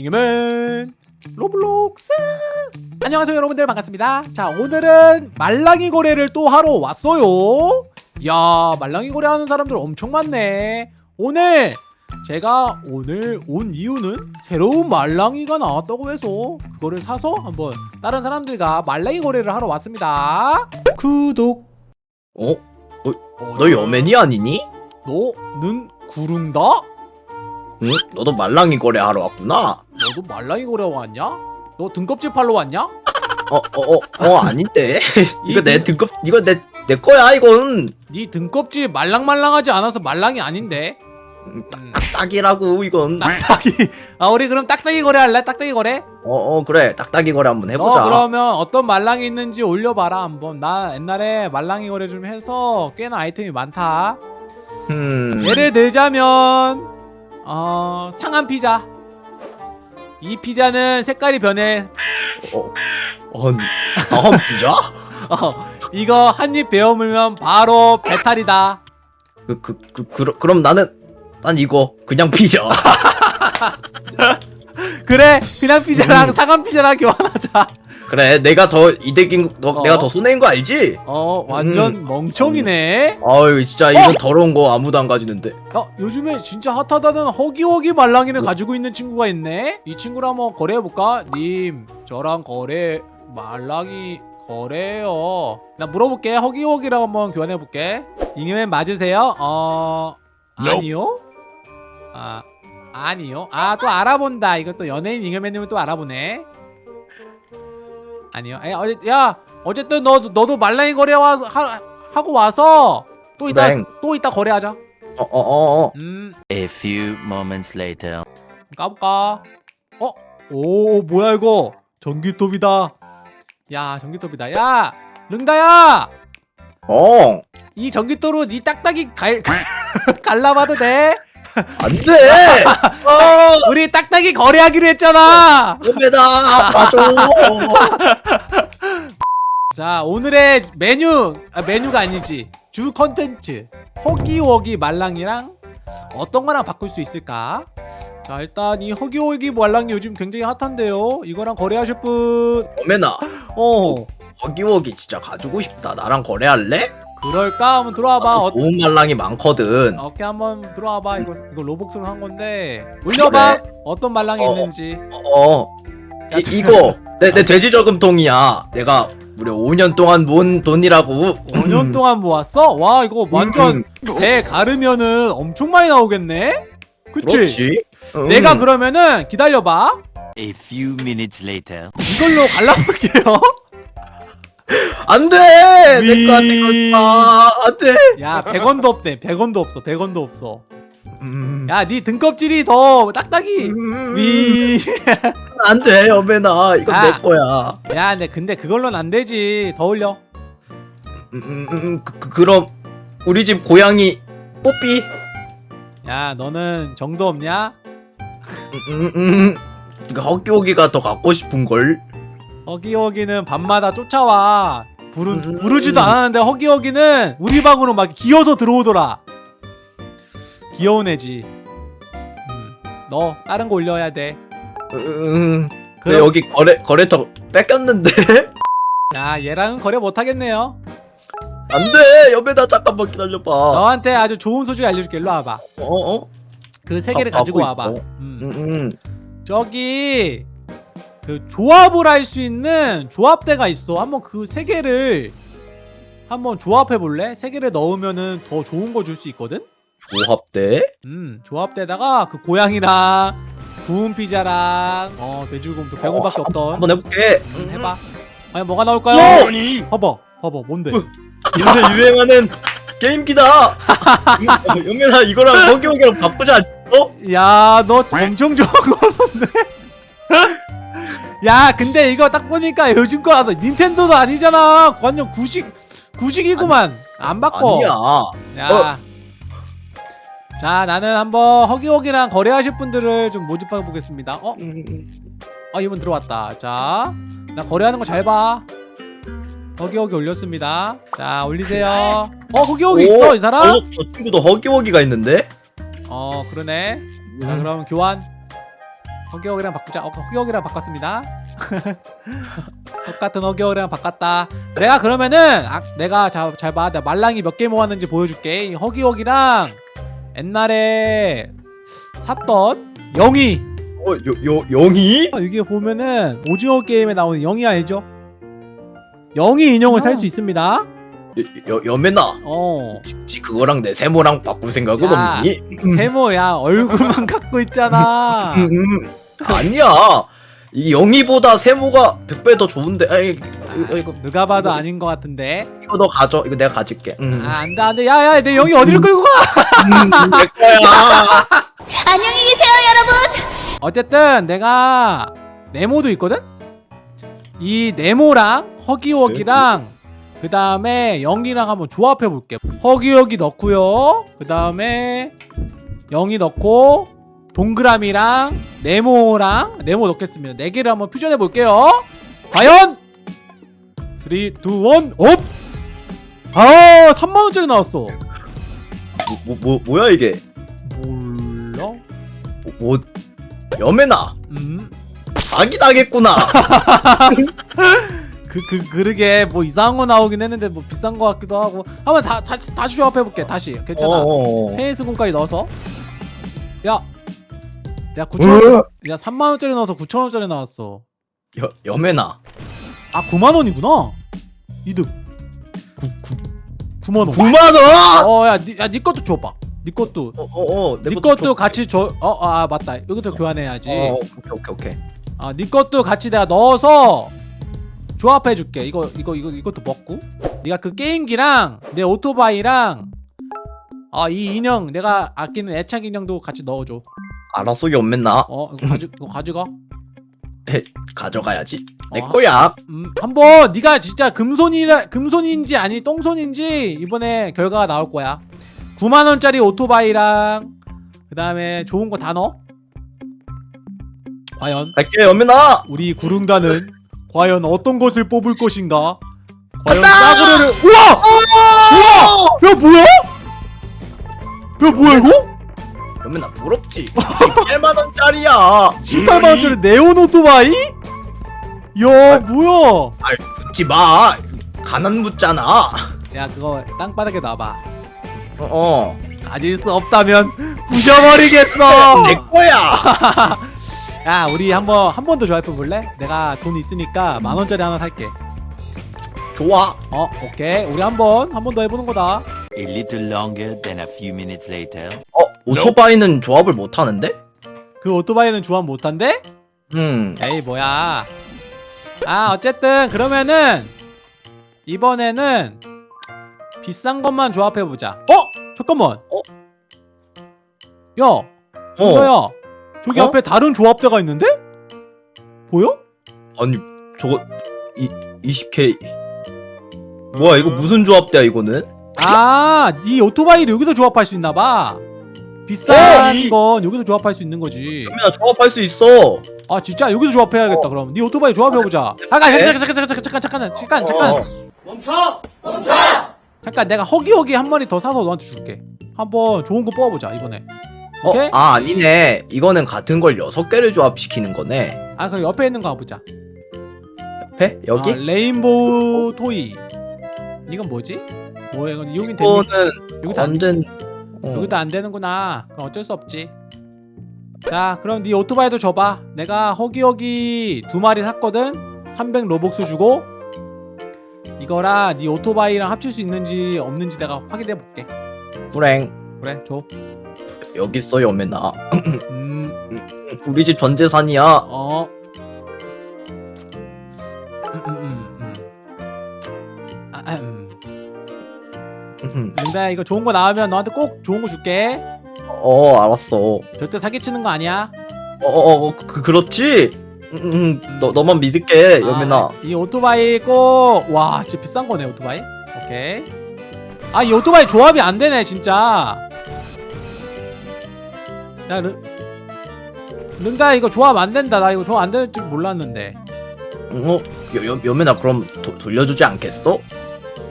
잉여맨 로블록스 안녕하세요 여러분들 반갑습니다 자 오늘은 말랑이 거래를 또 하러 왔어요 야 말랑이 거래 하는 사람들 엄청 많네 오늘 제가 오늘 온 이유는 새로운 말랑이가 나왔다고 해서 그거를 사서 한번 다른 사람들과 말랑이 거래를 하러 왔습니다 구독 어? 어? 너 여맨이 아니니? 너는 구른다? 응? 너도 말랑이 거래 하러 왔구나? 너도 말랑이 거래 왔냐? 너 등껍질 팔러 왔냐? 어, 어, 어, 어 아닌데? 이거 이내 등- 등급, 이거 내, 내 거야, 이건. 네 등껍질 말랑말랑하지 않아서 말랑이 아닌데 음, 음, 딱이라고, 이건. 딱딱이 아 우리 그럼 딱딱이 거래 할래? 딱딱이 거래? 어, 어, 그래. 딱딱이 거래 한번 해보자. 어 그러면 어떤 말랑이 있는지 올려봐라 한번 나 옛날에 말랑이 거래 좀 해서 꽤나 아이템이 많다 음. 예를 들자면 어 상한 피자 이 피자는 색깔이 변해 어, 어, 다음 피자? 어 이거 한 입 베어 물면 바로 배탈이다 그, 그, 그, 그, 그럼 나는, 난 이거, 그냥 피자. 그래 그냥 피자랑 음. 상한 피자랑 교환하자 그래, 내가 더 이득인, 너, 어. 내가 더 손해인 거 알지? 어 완전 멍청이네 아유, 진짜, 이런 더러운 거 아무도 안 가지는데. 야 요즘에 진짜 핫하다는 허기허기 말랑이를 가지고 있는 친구가 있네 이 친구랑 한번 거래해볼까? 님 저랑 거래 말랑이 거래요 나 물어볼게 허기허기랑 한번 교환해볼게 잉여맨 맞으세요? 어... 아니요? 아... 아니요? 아 또 알아본다 이거 또 연예인 잉여맨님을 또 알아보네 아니요 에, 어제, 야 어쨌든 너, 너도 말랑이 거래 와서 하, 하고 와서 또 이따 그래. 또 이따 거래하자 어, 어, 어, 어. 음 A few moments later. 까볼까? 어? 오 뭐야 이거 전기톱이다 야 전기톱이다 야 릉다야 어, 이 전기톱으로 네 딱딱이 갈 갈라봐도 돼? 안 돼! 어, 우리 딱딱이 거래하기로 했잖아 여매다 봐줘. 자 오늘의 메뉴 아, 메뉴가 아니지 주 컨텐츠 허기워기 말랑이랑 어떤 거랑 바꿀 수 있을까? 자 일단 이 허기워기 말랑이 요즘 굉장히 핫한데요 이거랑 거래하실 분 여매나, 어. 허기워기 진짜 가지고 싶다. 나랑 거래할래? 그럴까? 한번 들어와봐. 어, 좋은 말랑이 많거든. 어깨 한번 들어와봐. 이거 이거 로복스로 한 건데 올려봐. 그래. 어떤 말랑이 어. 있는지. 어, 야, 이, 저- 이거 내, 내 돼지 저금통이야. 내가 무려 5년 동안 모은 돈이라고. 5년 동안 모았어? 와 이거 완전 배 가르면은 엄청 많이 나오겠네. 그치? 그렇지. 음. 내가 그러면은 기다려봐. A few minutes later. 이걸로 갈라볼게요. 안 돼. 위. 내 거한테 걸지 마. 안 돼. 야 100원도 없대. 100원도 없어. 100원도 없어. 음. 야네 등껍질이 더 딱딱이. 음. 위. 안 돼, 여매나. 이건 아. 내 거야. 야, 근데 근데 그걸로는 안 되지. 더 올려. 음, 음, 음, 그, 그, 그럼 우리 집 고양이 뽀삐. 야, 너는 정도 없냐? 음, 음, 그 허기오기가 더 갖고 싶은 걸. 허기허기는 밤마다 쫓아와 부르, 음. 부르지도 않았는데 허기허기는 우리 방으로 막 기어서 들어오더라 귀여운 애지 음, 너 다른 거 올려야 돼 음, 그 그럼- 여기 거래 거래터 뺏겼는데 야 얘랑은 거래 못하겠네요 안돼 여배나 잠깐만 기다려봐. 어 너한테 아주 좋은 소식 알려줄게 일로 와봐 어. 그세 개를 가- 가지고 와봐. 음. 음, 음. 저기 그 조합을 할 수 있는 조합대가 있어 한번 그 세 개를 한번 조합해 볼래? 세 개를 넣으면은 더 좋은 거 줄 수 있거든? 조합대. 음 조합대다가 그 고양이랑 구운 피자랑 어 돼지고기도 100원밖에 어, 없던 한번 해볼게. 음, 해봐 아니 뭐가 나올까요? 아니 봐봐 봐봐 뭔데 요새 유행하는 게임기다. 영면아 이거랑 허기오기랑 바꾸자. 어? 야너 엄청 좋은 거던데 야 근데 이거 딱 보니까 요즘 거 나도 닌텐도도 아니잖아. 완전 구식 구식이구만. 안 바꿔. 아니야. 야. 자 나는 한번 허기허기랑 거래하실 분들을 좀 모집해 보겠습니다. 어? 음, 음. 아 이분 들어왔다. 자 나 거래하는 거 잘봐. 허기허기 올렸습니다. 자 올리세요. 어 허기허기 오, 있어 이 사람? 어, 저 친구도 허기오기가 있는데. 어 그러네. 자 그럼 교환 허기허기랑 바꾸자 어, 허기허기랑 바꿨습니다 똑같은 허기허기랑 바꿨다 내가 그러면은 아, 내가 잘봐 내가 말랑이 몇 개 모았는지 보여줄게 이 허기허기랑 옛날에 샀던 영희 어, 요, 요, 영이? 아, 여기 보면은 오징어 게임에 나오는 영희 알죠? 영희 인형을 살수 있습니다 여, 여, 여매나. 어 혹시 그거랑 내 세모랑 바꿀 생각은 야. 없니? 세모 야 얼굴만 갖고 있잖아 음, 음. 아니야. 이 영희보다 세모가 100배 더 좋은데. 아이, 이거, 이거, 누가 봐도 아닌 것 같은데 이거 너 가져. 이거 내가 가질게. 음. 아 안돼 안돼 야야 내 영희 어디로 끌고 가 음, 내 거야. 안녕히 계세요, 여러분. 어쨌든 내가 네모도 있거든? 이 네모랑 허기허기랑 그 다음에 영이랑 한번 조합해 볼게 허기허기 넣고요 그 다음에 영이 넣고 동그라미랑 네모랑 네모 넣겠습니다 네 개를 한번 퓨전해 볼게요 과연 3, 2, 1, up! 아 3만원짜리 나왔어 뭐, 뭐, 뭐, 뭐 야 이게? 몰라? 뭐, 뭐 여매나. 음 사기 당했구나. 그, 그, 그러게, 뭐, 이상한 거 나오긴 했는데, 뭐, 비싼 거 같기도 하고. 한번 다, 다시, 다시 조합해볼게, 다시. 괜찮아. 어, 어, 어. 테니스 공까지 넣어서. 야! 야, 9천원, 어? 야, 3만 원짜리 넣어서 9천 원짜리 나왔어. 여, 여매나. 아, 9만 원이구나? 이득. 9, 9, 9만 원. 9만 원. 어, 야, 니, 야, 니 것도 줘봐. 니 것도. 어, 어, 어. 내니 것도 것도 줘. 같이 줘. 어, 아, 맞다. 여기도 교환해야지. 어, 오케이, 오케이, 오케이. 아, 니 것도 같이 내가 넣어서 조합해 줄게. 이거 이거 이거 이것도 먹고. 네가 그 게임기랑 내 오토바이랑 아, 이 인형 내가 아끼는 애착 인형도 같이 넣어 줘. 알았어, 여매나. 어, 이거 가져 이거 가져가. 가져가야지. 내 어. 거야. 음, 한번 네가 진짜 금손이라 금손인지 아니 똥손인지 이번에 결과가 나올 거야. 9만 원짜리 오토바이랑 그 다음에 좋은 거 다 넣어. 과연 갈게, 여매나. 우리 구릉단은 과연 어떤 것을 뽑을 것인가? 과연! 싸구려를 우와! 우와! 야 뭐야? 야 뭐야 이거? 부럽지. 8만 원짜리야. 18만 원짜리 네온 오토바이? 야 뭐야? 아이, 붙지 마. 가난 묻잖아. 야 그거 땅바닥에 놔봐. 어, 어. 가질 수 없다면 부셔버리겠어. 내 거야. 야 우리 한번 한 번 더 조합해 볼래? 내가 돈 있으니까 만 원짜리 하나 살게. 좋아. 어 오케이 우리 한번 한 번 더 해보는 거다. A little longer than a few minutes later. 어, 오토바이는 조합을 못 하는데? 그 오토바이는 조합 못한대? 음. 에이 뭐야 아 어쨌든 그러면은 이번에는 비싼 것만 조합해보자 어? 잠깐만 어? 야 어. 이거야 저기 어? 앞에 다른 조합대가 있는데? 보여? 아니, 저거 이 20K. 뭐야, 이거 무슨 조합대야, 이거는? 아, 이 오토바이를 여기서 조합할 수 있나봐 비싼 건 여기서 조합할 수 있는 거지 여매나 조합할 수 있어. 아 진짜 여기서 조합해야겠다 그럼 네 오토바이 조합해보자 잠깐 네? 잠깐 잠깐 잠깐 잠깐 잠깐 잠깐 잠깐 어. 멈춰! 멈춰! 잠깐 내가 허기허기 한 마리 더 사서 너한테 줄게 한번 좋은 거 뽑아보자 이번에 어, 오케이? 아, 아니네. 이거는 같은 걸 6개를 조합시키는 거네. 아 그럼 옆에 있는 거 가보자 옆에? 여기? 아, 레인보우 토이 이건 뭐지? 뭐야 이건 이용이 되니? 이거는 여기도 안, 완전 어. 여기도 안 되는구나 그럼 어쩔 수 없지 자 그럼 네 오토바이도 줘봐 내가 허기허기 두 마리 샀거든 300 로벅스 주고 이거랑 네 오토바이랑 합칠 수 있는지 없는지 내가 확인해 볼게 불행. 그래 줘 여기 있어, 여매나. 음, 우리 집 전 재산이야. 어. 링다야 이거 좋은 거 나오면 너한테 꼭 좋은 거 줄게. 어, 알았어. 절대 사기치는 거 아니야. 어, 어, 어 그, 그렇지? 음, 음, 너, 너만 믿을게. 아, 이 오토바이 꼭 와, 진짜 비싼 거네 오토바이. 오케이. 아, 이 오토바이 조합이 안 되네 진짜. 야, 르... 른다 이거 조합 안 된다. 나 이거 조합 안 될 줄 몰랐는데. 어? 여, 여, 여매나 그럼 도, 돌려주지 않겠어?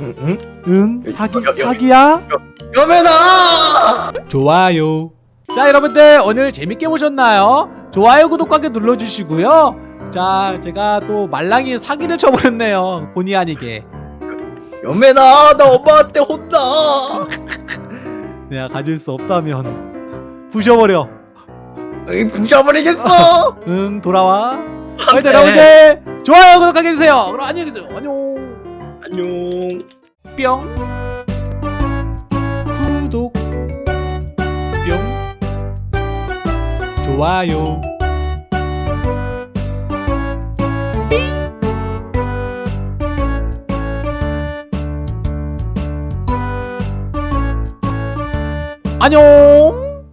응, 응? 응? 사기 여- 여- 사기야? 여매나! 좋아요. 자 여러분들 오늘 재밌게 보셨나요? 좋아요 구독하기 눌러주시고요 자 제가 또 말랑이 사기를 쳐버렸네요 본의 아니게 연매나 나 엄마한테 혼나. 내가 가질 수 없다면 부셔버려 이 부셔버리겠어. 응 돌아와 하여튼 네. 여러분들 좋아요 구독하기 해주세요 그럼 안녕히 계세요 안녕 안녕. 뿅. 구독. 뿅. 좋아요. 안녕